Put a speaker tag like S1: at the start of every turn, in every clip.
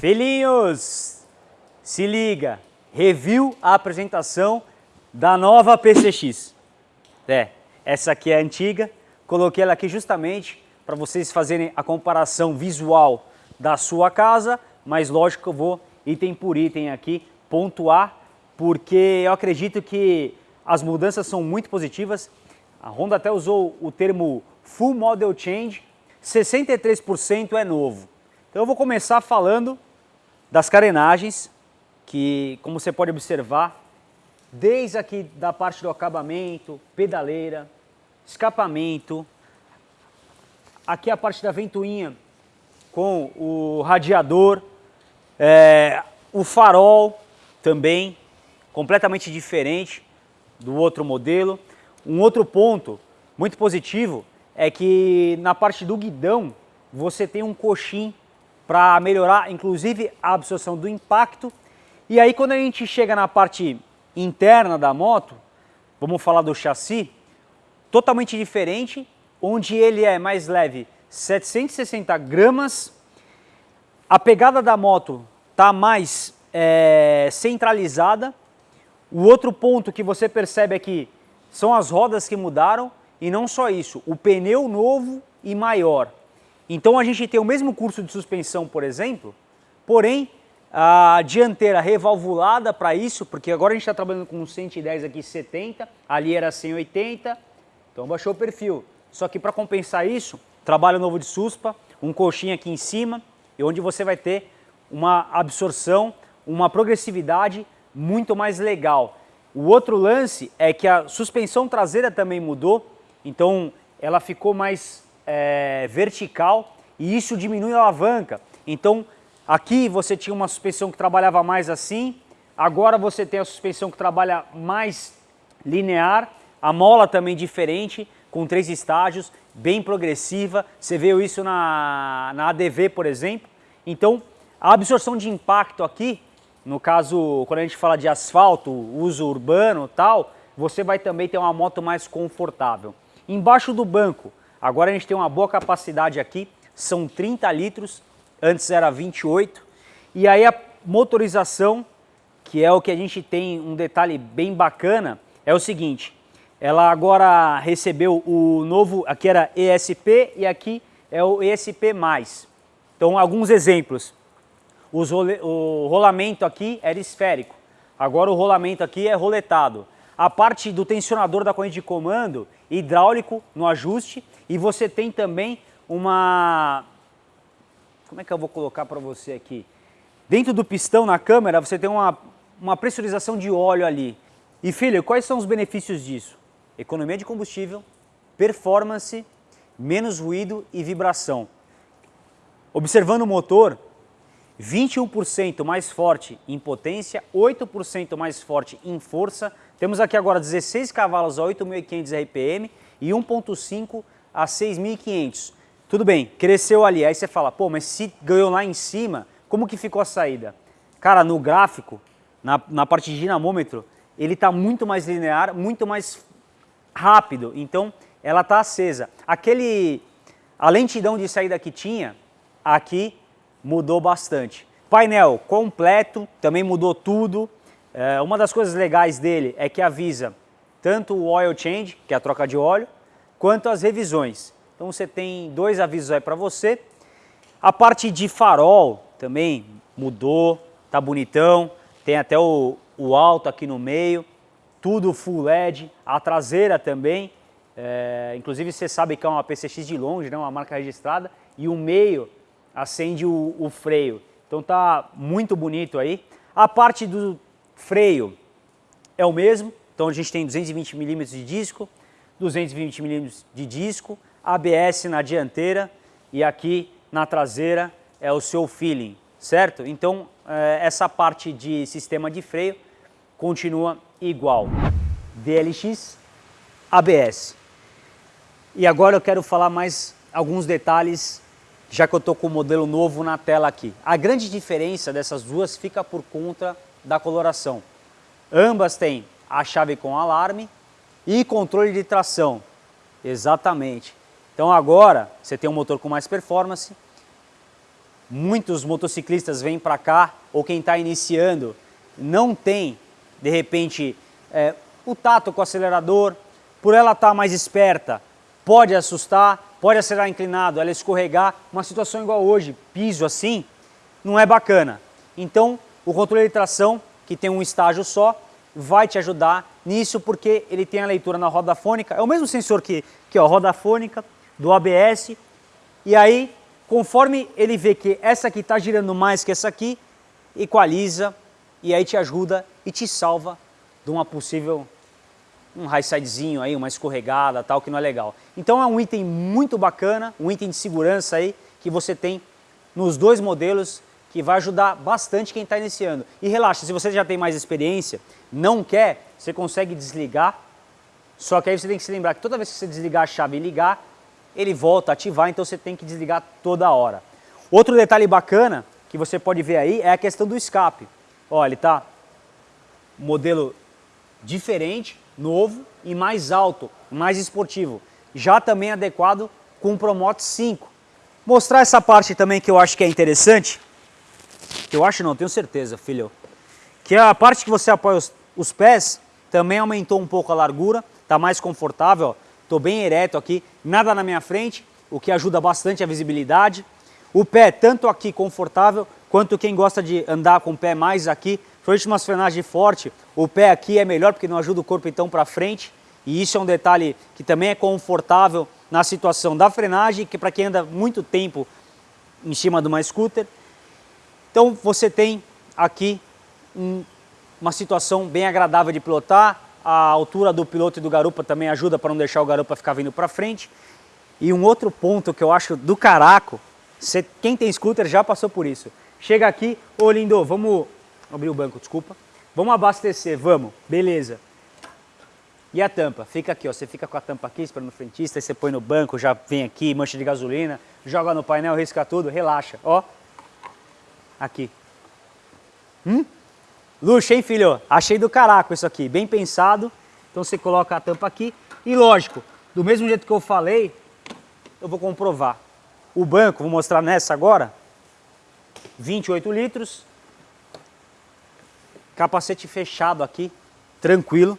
S1: Filhinhos, se liga, review a apresentação da nova PCX. É, essa aqui é a antiga, coloquei ela aqui justamente para vocês fazerem a comparação visual da sua casa, mas lógico que eu vou item por item aqui pontuar, porque eu acredito que as mudanças são muito positivas. A Honda até usou o termo Full Model Change, 63% é novo. Então eu vou começar falando das carenagens, que como você pode observar, desde aqui da parte do acabamento, pedaleira, escapamento, aqui a parte da ventoinha com o radiador, é, o farol também, completamente diferente do outro modelo. Um outro ponto muito positivo é que na parte do guidão você tem um coxim para melhorar inclusive a absorção do impacto. E aí quando a gente chega na parte interna da moto, vamos falar do chassi, totalmente diferente, onde ele é mais leve 760 gramas, a pegada da moto está mais é, centralizada, o outro ponto que você percebe aqui são as rodas que mudaram e não só isso, o pneu novo e maior. Então a gente tem o mesmo curso de suspensão, por exemplo, porém a dianteira revalvulada para isso, porque agora a gente está trabalhando com 110 aqui 70, ali era 180, então baixou o perfil. Só que para compensar isso, trabalho novo de suspa, um colchinho aqui em cima, e onde você vai ter uma absorção, uma progressividade muito mais legal. O outro lance é que a suspensão traseira também mudou, então ela ficou mais é, vertical e isso diminui a alavanca. Então aqui você tinha uma suspensão que trabalhava mais assim, agora você tem a suspensão que trabalha mais linear, a mola também diferente, com três estágios, bem progressiva, você viu isso na, na ADV, por exemplo. Então a absorção de impacto aqui, no caso, quando a gente fala de asfalto, uso urbano tal, você vai também ter uma moto mais confortável. Embaixo do banco, Agora a gente tem uma boa capacidade aqui, são 30 litros, antes era 28. E aí a motorização, que é o que a gente tem um detalhe bem bacana, é o seguinte, ela agora recebeu o novo, aqui era ESP e aqui é o ESP+. Então alguns exemplos, role, o rolamento aqui era esférico, agora o rolamento aqui é roletado. A parte do tensionador da corrente de comando, hidráulico no ajuste, e você tem também uma... Como é que eu vou colocar para você aqui? Dentro do pistão na câmera você tem uma, uma pressurização de óleo ali. E filho, quais são os benefícios disso? Economia de combustível, performance, menos ruído e vibração. Observando o motor, 21% mais forte em potência, 8% mais forte em força. Temos aqui agora 16 cavalos a 8.500 RPM e 1.5 a 6.500. Tudo bem, cresceu ali, aí você fala, pô, mas se ganhou lá em cima, como que ficou a saída? Cara, no gráfico, na, na parte de dinamômetro, ele está muito mais linear, muito mais rápido, então ela está acesa. Aquele, a lentidão de saída que tinha, aqui mudou bastante. Painel completo, também mudou tudo. É, uma das coisas legais dele é que avisa tanto o oil change, que é a troca de óleo, quanto às revisões. Então você tem dois avisos aí para você. A parte de farol também mudou, tá bonitão, tem até o, o alto aqui no meio, tudo full LED, a traseira também, é, inclusive você sabe que é uma PCX de longe, né, uma marca registrada, e o meio acende o, o freio. Então tá muito bonito aí. A parte do freio é o mesmo, então a gente tem 220 milímetros de disco, 220 mm de disco, ABS na dianteira e aqui na traseira é o seu feeling, certo? Então eh, essa parte de sistema de freio continua igual. DLX, ABS. E agora eu quero falar mais alguns detalhes, já que eu estou com o modelo novo na tela aqui. A grande diferença dessas duas fica por conta da coloração. Ambas têm a chave com alarme e controle de tração. Exatamente. Então agora você tem um motor com mais performance. Muitos motociclistas vêm para cá, ou quem está iniciando, não tem, de repente, é, o tato com o acelerador. Por ela estar tá mais esperta, pode assustar, pode acelerar inclinado, ela escorregar. Uma situação igual hoje, piso assim, não é bacana. Então, o controle de tração, que tem um estágio só, vai te ajudar nisso porque ele tem a leitura na roda fônica. É o mesmo sensor que, que ó, roda fônica, do ABS. E aí, conforme ele vê que essa aqui está girando mais que essa aqui, equaliza e aí te ajuda e te salva de uma possível um high sidezinho aí, uma escorregada, tal, que não é legal. Então é um item muito bacana, um item de segurança aí que você tem nos dois modelos que vai ajudar bastante quem está iniciando. E relaxa, se você já tem mais experiência, não quer, você consegue desligar, só que aí você tem que se lembrar que toda vez que você desligar a chave e ligar, ele volta a ativar, então você tem que desligar toda hora. Outro detalhe bacana que você pode ver aí é a questão do escape. Olha, ele está modelo diferente, novo e mais alto, mais esportivo. Já também adequado com o Promote 5. Mostrar essa parte também que eu acho que é interessante, eu acho não, tenho certeza, filho, que a parte que você apoia os, os pés também aumentou um pouco a largura, está mais confortável, estou bem ereto aqui, nada na minha frente, o que ajuda bastante a visibilidade. O pé, tanto aqui confortável, quanto quem gosta de andar com o pé mais aqui, Principalmente umas frenagens fortes, o pé aqui é melhor porque não ajuda o corpo então para frente. E isso é um detalhe que também é confortável na situação da frenagem, que para quem anda muito tempo em cima de uma scooter. Então você tem aqui um, uma situação bem agradável de pilotar. A altura do piloto e do garupa também ajuda para não deixar o garupa ficar vindo para frente. E um outro ponto que eu acho do caraco, você, quem tem scooter já passou por isso. Chega aqui, ô lindo, vamos Abrir o banco, desculpa. Vamos abastecer, vamos. Beleza. E a tampa? Fica aqui, ó. Você fica com a tampa aqui, esperando o frentista, aí você põe no banco, já vem aqui, mancha de gasolina, joga no painel, risca tudo, relaxa, ó. Aqui. Hum? Luxo, hein, filho? Achei do caraco isso aqui, bem pensado. Então você coloca a tampa aqui e lógico, do mesmo jeito que eu falei, eu vou comprovar. O banco, vou mostrar nessa agora, 28 litros, capacete fechado aqui, tranquilo.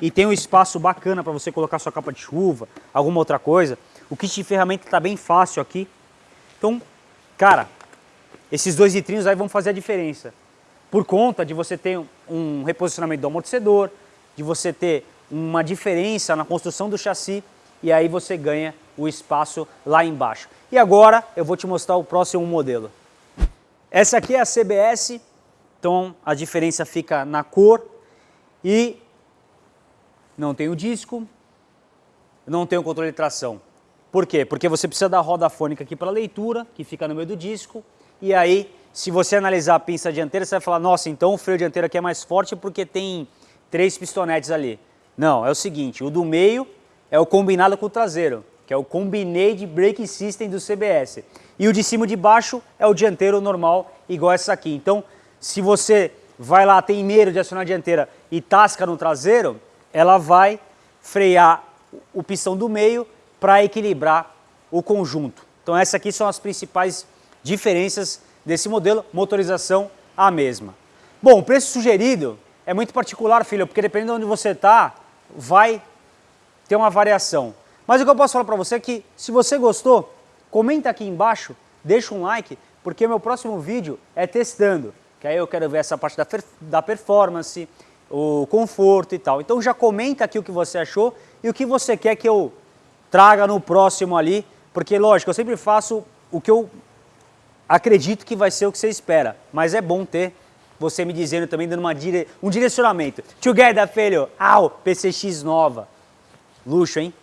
S1: E tem um espaço bacana para você colocar sua capa de chuva, alguma outra coisa. O kit de ferramenta está bem fácil aqui. Então, cara, esses dois litrinhos aí vão fazer a diferença. Por conta de você ter um reposicionamento do amortecedor, de você ter uma diferença na construção do chassi e aí você ganha o espaço lá embaixo. E agora eu vou te mostrar o próximo modelo. Essa aqui é a CBS então a diferença fica na cor e não tem o disco, não tem o controle de tração. Por quê? Porque você precisa da roda fônica aqui para leitura, que fica no meio do disco, e aí se você analisar a pinça dianteira, você vai falar, nossa, então o freio dianteiro aqui é mais forte porque tem três pistonetes ali. Não, é o seguinte, o do meio é o combinado com o traseiro, que é o Combined Brake System do CBS. E o de cima e de baixo é o dianteiro normal, igual essa aqui. Então, se você vai lá, tem medo de acionar a dianteira e tasca no traseiro, ela vai frear o pistão do meio para equilibrar o conjunto. Então essas aqui são as principais diferenças desse modelo, motorização a mesma. Bom, o preço sugerido é muito particular, filho, porque dependendo de onde você está, vai ter uma variação. Mas o que eu posso falar para você é que, se você gostou, comenta aqui embaixo, deixa um like, porque meu próximo vídeo é testando que aí eu quero ver essa parte da, da performance, o conforto e tal. Então já comenta aqui o que você achou e o que você quer que eu traga no próximo ali, porque lógico, eu sempre faço o que eu acredito que vai ser o que você espera, mas é bom ter você me dizendo também, dando uma dire... um direcionamento. Together, filho, au, PCX nova. Luxo, hein?